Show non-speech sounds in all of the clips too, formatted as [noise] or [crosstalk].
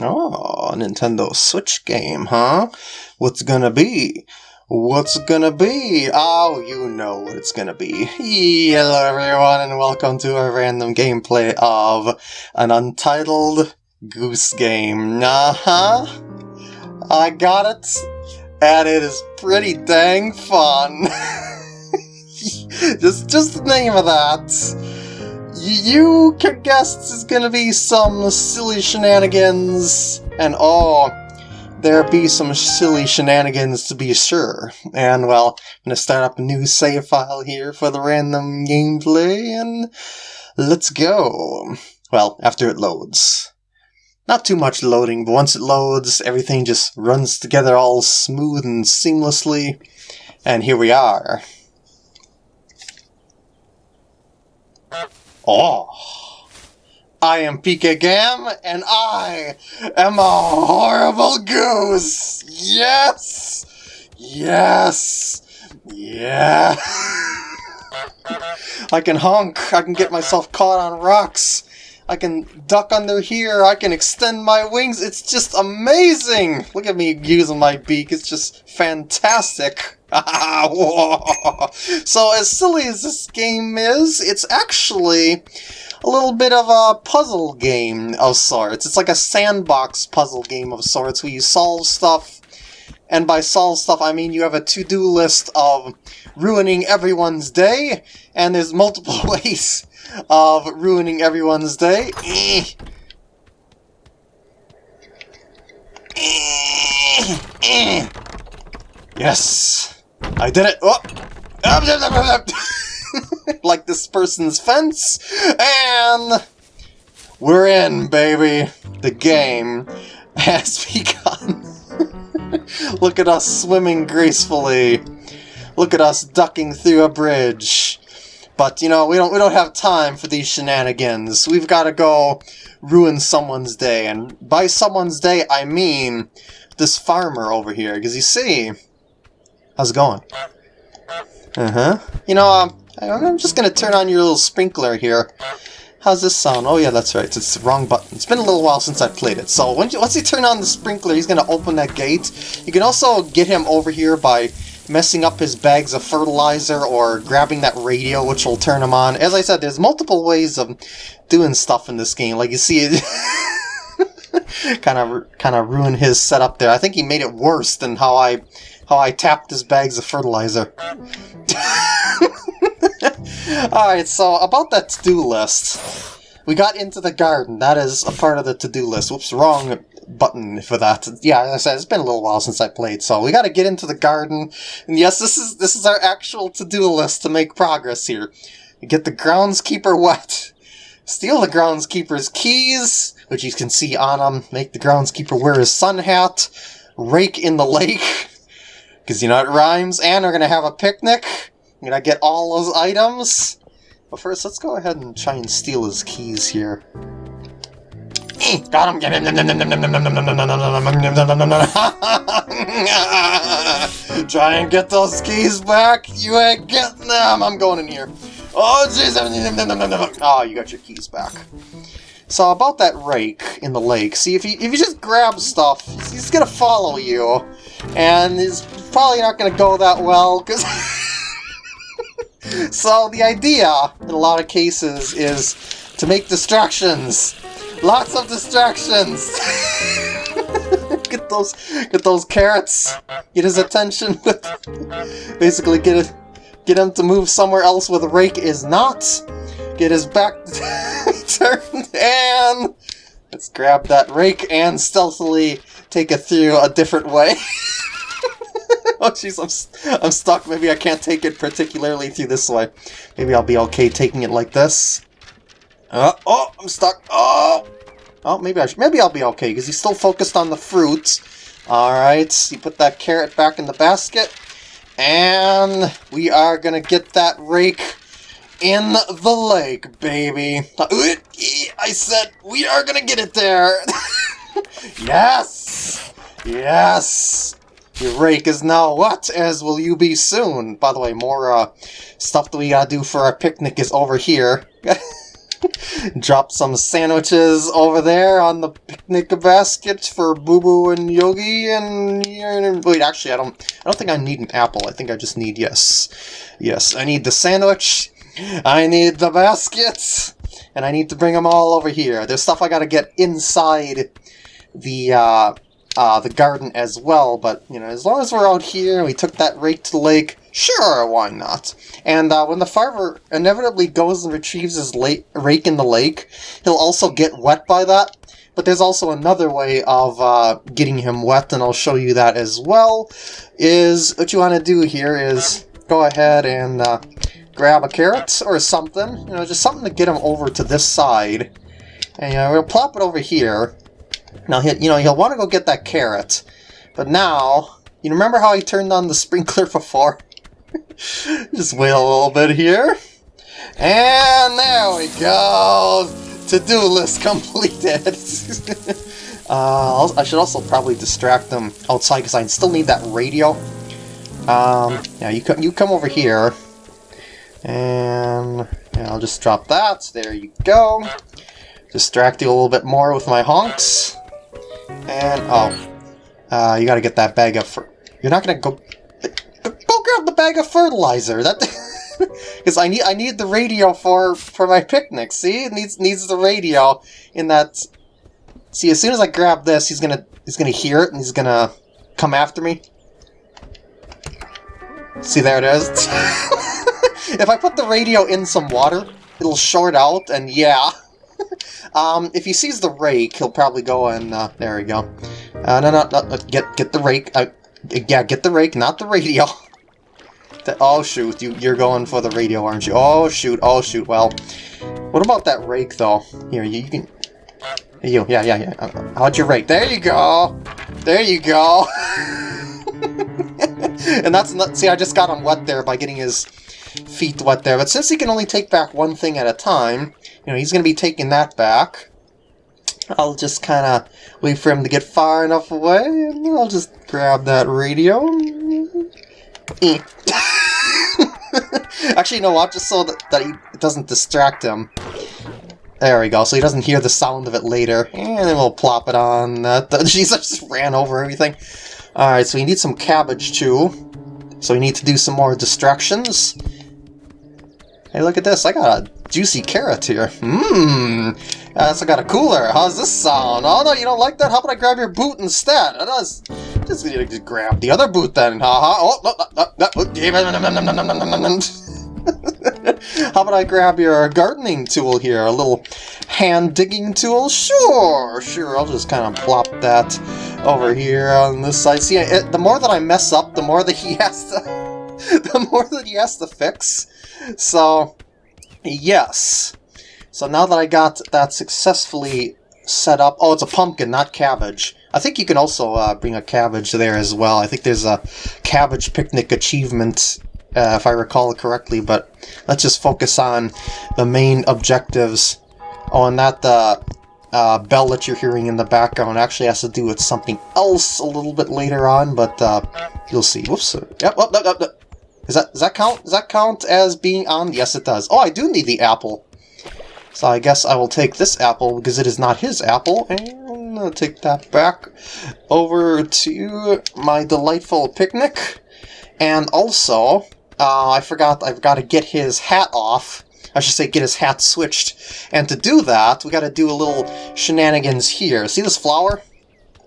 Oh, Nintendo Switch game, huh? What's gonna be? What's gonna be? Oh, you know what it's gonna be. Hello everyone and welcome to a random gameplay of an untitled Goose Game. Uh-huh. I got it. And it is pretty dang fun. [laughs] just, just the name of that you can guess it's gonna be some silly shenanigans, and oh, there be some silly shenanigans to be sure. And well, I'm gonna start up a new save file here for the random gameplay, and let's go. Well, after it loads. Not too much loading, but once it loads, everything just runs together all smooth and seamlessly. And here we are. Oh. I am PK Gam, and I am a horrible goose! Yes! Yes! Yeah! [laughs] I can honk, I can get myself caught on rocks, I can duck under here, I can extend my wings, it's just amazing! Look at me using my beak, it's just fantastic! [laughs] so as silly as this game is, it's actually a little bit of a puzzle game of sorts. It's like a sandbox puzzle game of sorts where you solve stuff, and by solve stuff I mean you have a to-do list of ruining everyone's day, and there's multiple [laughs] ways of ruining everyone's day. Eh. Eh. Eh. Yes! I did it! Oh. [laughs] like this person's fence, and we're in, baby. The game has [laughs] begun. Look at us swimming gracefully. Look at us ducking through a bridge. But you know, we don't we don't have time for these shenanigans. We've got to go ruin someone's day, and by someone's day I mean this farmer over here. Because you see, how's it going? Uh-huh. You know, um, I'm just gonna turn on your little sprinkler here. How's this sound? Oh yeah, that's right. It's the wrong button. It's been a little while since I played it. So once you turn on the sprinkler, he's gonna open that gate. You can also get him over here by messing up his bags of fertilizer or grabbing that radio, which will turn him on. As I said, there's multiple ways of doing stuff in this game. Like you see it. kind of kind of ruin his setup there. I think he made it worse than how I how I tapped his bags of fertilizer. [laughs] Alright, so about that to-do list. We got into the garden. That is a part of the to-do list. Whoops, wrong button for that. Yeah, as I said, it's been a little while since I played, so we gotta get into the garden. And yes, this is this is our actual to-do list to make progress here. Get the groundskeeper wet. Steal the groundskeeper's keys, which you can see on him. Make the groundskeeper wear his sun hat. Rake in the lake. [laughs] Because, you know, it rhymes. And we're to have a picnic. I'm to get all those items. But first, let's go ahead and try and steal his keys here. Got him! Try and get those keys back! You ain't getting them! I'm going in here. Oh, jeez! Oh, you got your keys back. So about that rake in the lake, see if you if you just grab stuff, he's gonna follow you, and he's probably not gonna go that well because. so the idea in a lot of cases is to make distractions, lots of distractions. [laughs] get those get those carrots, get his attention [laughs] with basically get it get him to move somewhere else where the rake is not get his back [laughs] turned, and let's grab that rake and stealthily take it through a different way. oh jeez, I'm, I'm stuck. Maybe I can't take it particularly through this way. Maybe I'll be okay taking it like this. Uh, oh, I'm stuck. Oh! Oh, maybe I should, maybe I'll be okay, because he's still focused on the fruit. Alright, you put that carrot back in the basket. And we are gonna get that rake in the lake, baby. [laughs] I said we are gonna get it there. [laughs] yes! Yes! Your rake is now what, as will you be soon. By the way, more uh, stuff that we gotta do for our picnic is over here. [laughs] [laughs] Drop some sandwiches over there on the picnic basket for Boo Boo and Yogi and wait, actually, I don't. I don't think I need an apple. I think I just need yes, yes. I need the sandwich. I need the baskets, and I need to bring them all over here. There's stuff I got to get inside the. Uh, uh, the garden as well, but, you know, as long as we're out here, we took that rake to the lake, sure, why not? And uh, when the farmer inevitably goes and retrieves his rake in the lake, he'll also get wet by that. But there's also another way of uh, getting him wet, and I'll show you that as well, is what you want to do here is go ahead and uh, grab a carrot or something, you know, just something to get him over to this side. And you know, we'll plop it over here, now, he, you know, he'll want to go get that carrot. But now, you remember how he turned on the [laughs] sprinkler before? [laughs] Just wait a little bit here. And there we go! To-do list [laughs] completed! [laughs] uh, I should also probably distract them outside because I still need that radio. Um, yeah, you, come, you come over here. And yeah, I'll just drop that. There you go. Distract you a little bit more with my honks. And, oh. Uh, you gotta get that bag up fer- You're not gonna go- the bag of fertilizer! That- [laughs] Because I need I need the radio for for my picnic, see? It needs needs the radio in that... See, as soon as I grab this, he's gonna he's gonna hear it and he's gonna come after me. See, there it is. [laughs] if I put the radio in some water, it'll short out, and yeah... [laughs] um, if he sees the rake, he'll probably go and, uh, there we go. Uh, no, no, no, get, get the rake, uh, yeah, get the rake, not the radio. The, oh, shoot, you, you're going for the radio, aren't you? Oh, shoot, oh, shoot, well, what about that rake, though? Here, you, you can, you, yeah, yeah, yeah, uh, how'd your rake? There you go! There you go! [laughs] and that's, see, I just got him wet there by getting his feet wet there, but since he can only take back one thing at a time, you know, he's going to be taking that back. I'll just kind of wait for him to get far enough away, and I'll just grab that radio. [laughs] Actually, know what? Just so that, that he, it doesn't distract him. There we go, so he doesn't hear the sound of it later. And then we'll plop it on. Uh, [laughs] Jesus just ran over everything. Alright, so we need some cabbage too. So we need to do some more distractions. Hey, look at this. I got a juicy carrot here. Mmm. I also got a cooler. How's this sound? Oh, no, you don't like that? How about I grab your boot instead? Does. Just need to grab the other boot then. Haha. Oh, no, no, no, no. How about I grab your gardening tool here? A little hand digging tool? Sure, sure. I'll just kind of plop that over here on this side. See, it, the more that I mess up, the more that he [laughs] has to... the more that he has to fix. So, yes. So now that I got that successfully set up... Oh, it's a pumpkin, not cabbage. I think you can also uh, bring a cabbage there as well. I think there's a cabbage picnic achievement, uh, if I recall correctly, but let's just focus on the main objectives. Oh, and that uh, uh, bell that you're hearing in the background actually has to do with something else a little bit later on, but uh, you'll see. Whoops. Yep, oh, no, no, no. Is that, does that count? Does that count as being on? Yes, it does. Oh, I do need the apple. So I guess I will take this apple because it is not his apple, and I'll take that back over to my delightful picnic. And also, uh, I forgot I've got to get his hat off. I should say get his hat switched. And to do that, we got to do a little shenanigans here. See this flower?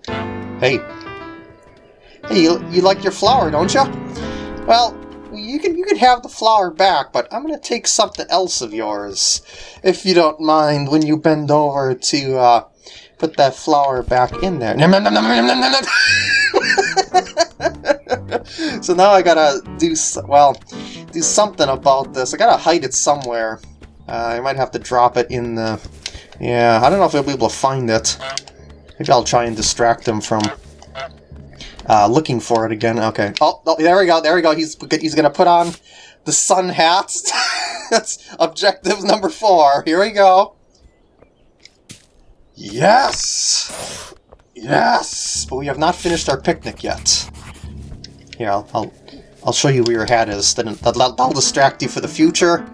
Hey. Hey, you, you like your flower, don't you? Well, you can you can have the flower back, but I'm gonna take something else of yours, if you don't mind. When you bend over to uh, put that flower back in there. [laughs] [laughs] so now I gotta do well, do something about this. I gotta hide it somewhere. Uh, I might have to drop it in the. Yeah, I don't know if I'll be able to find it. Maybe I'll try and distract him from uh, looking for it again. Okay. Oh, oh, there we go. There we go. He's he's gonna put on the sun hat. [laughs] That's objective number four. Here we go. Yes! Yes! But we have not finished our picnic yet. Here, I'll, I'll, I'll show you where your hat is. Then that'll, that'll distract you for the future.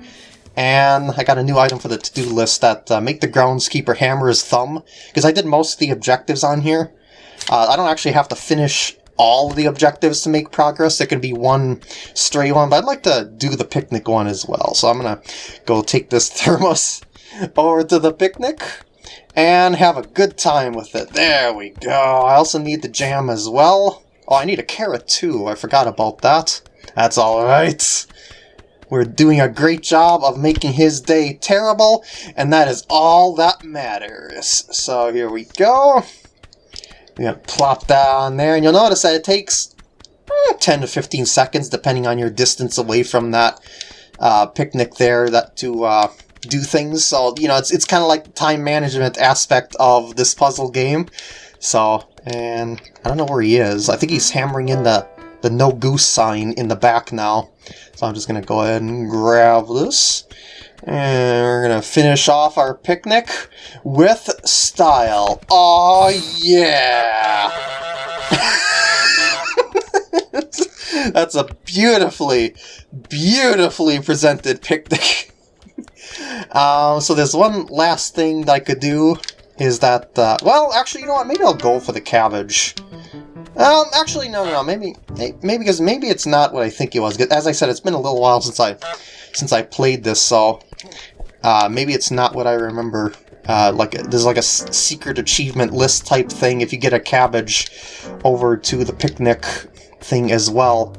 And I got a new item for the to-do list that uh, make the groundskeeper hammer his thumb. Because I did most of the objectives on here. Uh, I don't actually have to finish all the objectives to make progress. There can be one stray one, but I'd like to do the picnic one as well. So I'm going to go take this [laughs] thermos over to the picnic and have a good time with it. There we go. I also need the jam as well. Oh, I need a carrot too. I forgot about that. That's alright. We're doing a great job of making his day terrible, and that is all that matters. So here we go. We're going to plop that on there, and you'll notice that it takes eh, 10 to 15 seconds, depending on your distance away from that uh, picnic there, that to uh, do things. So, you know, it's, it's kind of like the time management aspect of this puzzle game. So, and I don't know where he is. I think he's hammering in the the no goose sign in the back now. So I'm just going to go ahead and grab this. And we're going to finish off our picnic with style. Oh yeah! [laughs] That's a beautifully, beautifully presented picnic. [laughs] um, so there's one last thing that I could do is that, uh, well, actually, you know what, maybe I'll go for the cabbage. Um, actually, no, no, no. Maybe, maybe because maybe it's not what I think it was. As I said, it's been a little while since I, since I played this, so uh, maybe it's not what I remember. Uh, like there's like a secret achievement list type thing if you get a cabbage over to the picnic thing as well.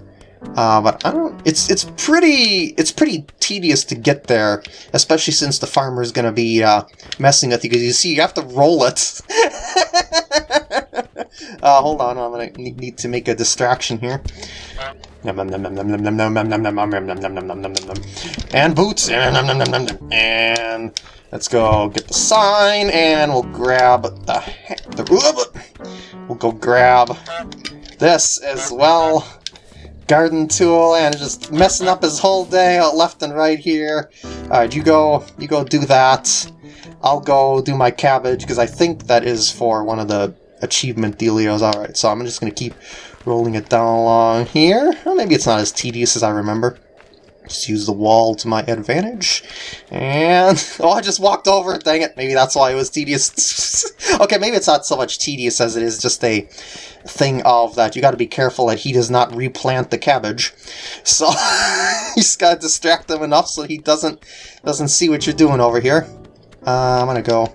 Uh, but I don't. It's it's pretty it's pretty tedious to get there, especially since the farmer is to be uh, messing with you. Because you see, you have to roll it. uh, hold on, I'm to need to make a distraction here. And boots. And let's go get the sign, and we'll grab the the. We'll go grab this as well garden tool and just messing up his whole day uh, left and right here. Alright, you go you go do that. I'll go do my cabbage because I think that is for one of the achievement dealios. Alright, so I'm just going to keep rolling it down along here. Or maybe it's not as tedious as I remember. Just use the wall to my advantage. And, [laughs] oh, I just walked over dang it. Maybe that's why it was tedious. [laughs] okay, maybe it's not so much tedious as it is just a thing of that you got to be careful that he does not replant the cabbage. [laughs] So, you just got to distract him enough so he doesn't doesn't see what you're doing over here. Uh, I'm to go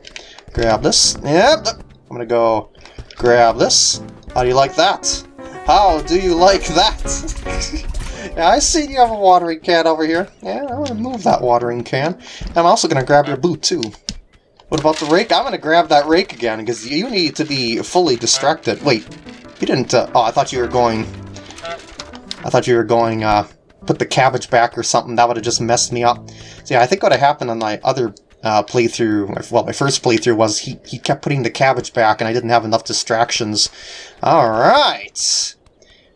grab this. Yep, I'm to go grab this. How do you like that? How do you like that? Yeah, I see you have a watering can over here. Yeah, I want to move that watering can. I'm also going to grab your boot, too. What about the rake? I'm going to grab that rake again, because you need to be fully distracted. Wait, you didn't... Uh, oh, I thought you were going... I thought you were going, uh, put the cabbage back or something. That would have just messed me up. So yeah, I think what happened on my other uh, playthrough, well, my first playthrough was he, he kept putting the cabbage back and I didn't have enough distractions. Alright!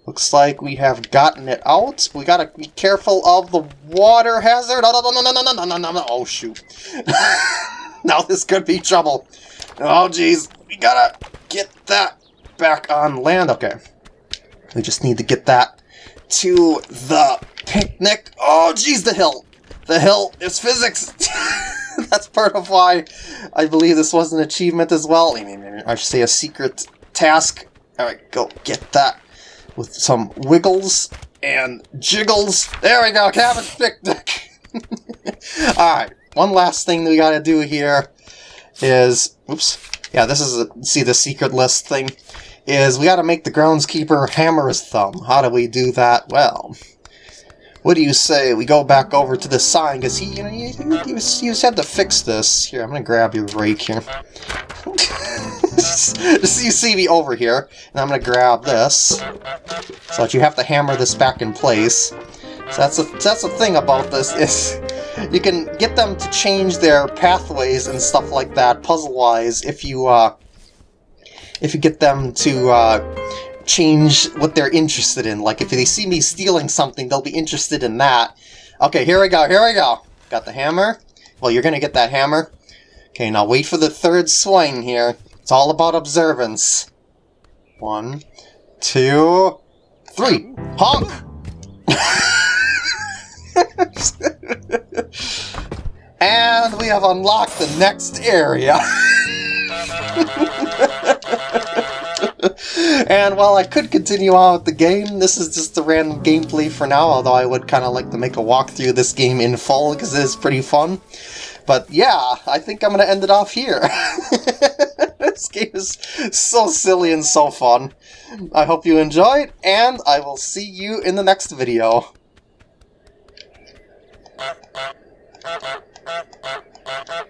Looks like we have gotten it out. We gotta be careful of the water hazard. No, no, no, no, no, no, no, no, no. Oh, shoot. [laughs] now this could be trouble. Oh, jeez. We gotta get that back on land. Okay. We just need to get that to the picnic. Oh, jeez, the hill. The hill is physics. [laughs] That's part of why I believe this was an achievement as well. I should say a secret task. Alright, go get that with some wiggles and jiggles. There we go, cabbage picnic! [laughs] Alright, one last thing we gotta do here is... Oops. Yeah, this is, a, see the secret list thing? Is we gotta make the groundskeeper hammer his thumb. How do we do that? Well, what do you say we go back over to the sign, because he, you know, you, just had to fix this. Here, I'm gonna grab your rake here. [laughs] so you see me over here, and I'm gonna grab this, so that you have to hammer this back in place. So that's the that's the thing about this is you can get them to change their pathways and stuff like that puzzle-wise if you uh, if you get them to uh, change what they're interested in. Like if they see me stealing something, they'll be interested in that. Okay, here we go. Here we go. Got the hammer. Well, you're gonna get that hammer. Okay, now wait for the third swing here. It's all about observance. One, two, three. Honk! [laughs] And we have unlocked the next area. [laughs] and while I could continue on with the game, this is just the random gameplay for now, although I would kind of like to make a walkthrough this game in full, because it is pretty fun. But yeah, I think I'm going to end it off here. [laughs] this game is so silly and so fun. I hope you enjoyed, and I will see you in the next video. [laughs]